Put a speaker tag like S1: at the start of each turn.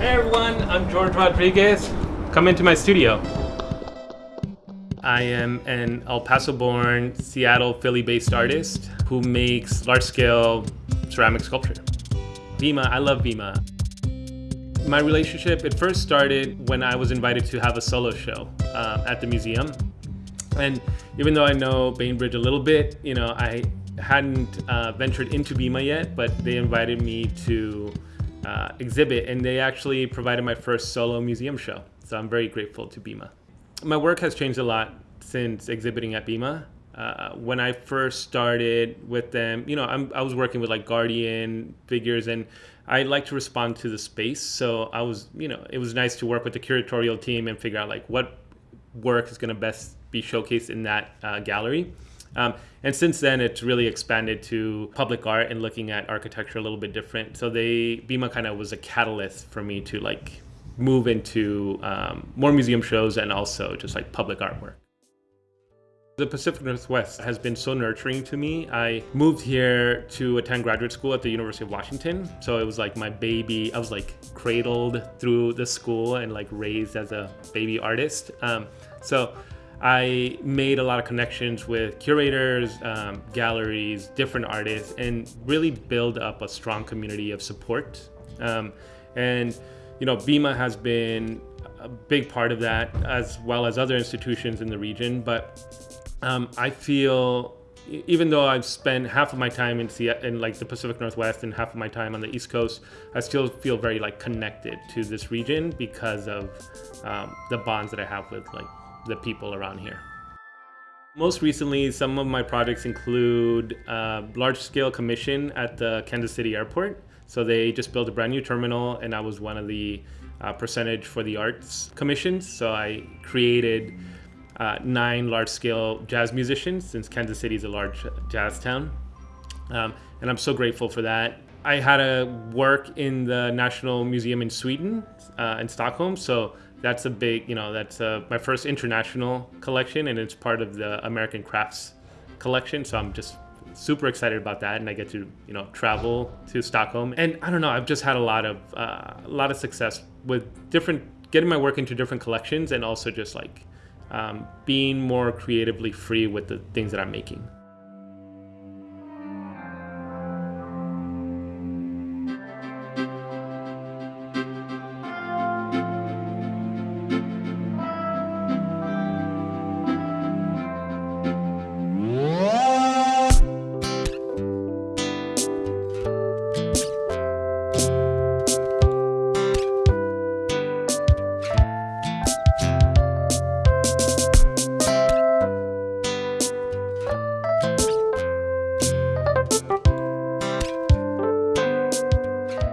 S1: everyone, I'm George Rodriguez. Come into my studio. I am an El Paso-born, Seattle, Philly-based artist who makes large-scale ceramic sculpture. Bima, I love Bima. My relationship, it first started when I was invited to have a solo show uh, at the museum. And even though I know Bainbridge a little bit, you know, I hadn't uh, ventured into Bima yet, but they invited me to uh, exhibit and they actually provided my first solo museum show. So I'm very grateful to Bima. My work has changed a lot since exhibiting at Bima. Uh, when I first started with them, you know, I'm, I was working with like Guardian figures and I like to respond to the space. So I was, you know, it was nice to work with the curatorial team and figure out like what work is going to best be showcased in that uh, gallery. Um, and since then, it's really expanded to public art and looking at architecture a little bit different. So they Bima kind of was a catalyst for me to like move into um, more museum shows and also just like public artwork. The Pacific Northwest has been so nurturing to me. I moved here to attend graduate school at the University of Washington. So it was like my baby, I was like cradled through the school and like raised as a baby artist. Um, so I made a lot of connections with curators, um, galleries, different artists, and really build up a strong community of support. Um, and, you know, Bima has been a big part of that, as well as other institutions in the region. But um, I feel, even though I've spent half of my time in, in like the Pacific Northwest and half of my time on the East Coast, I still feel very like connected to this region because of um, the bonds that I have with like the people around here. Most recently, some of my projects include a large-scale commission at the Kansas City airport. So they just built a brand new terminal and I was one of the uh, percentage for the arts commissions. So I created uh, nine large-scale jazz musicians since Kansas City is a large jazz town. Um, and I'm so grateful for that. I had to work in the National Museum in Sweden, uh, in Stockholm. So that's a big, you know, that's uh, my first international collection and it's part of the American Crafts collection. So I'm just super excited about that and I get to, you know, travel to Stockholm. And I don't know, I've just had a lot of, uh, a lot of success with different, getting my work into different collections and also just like um, being more creatively free with the things that I'm making.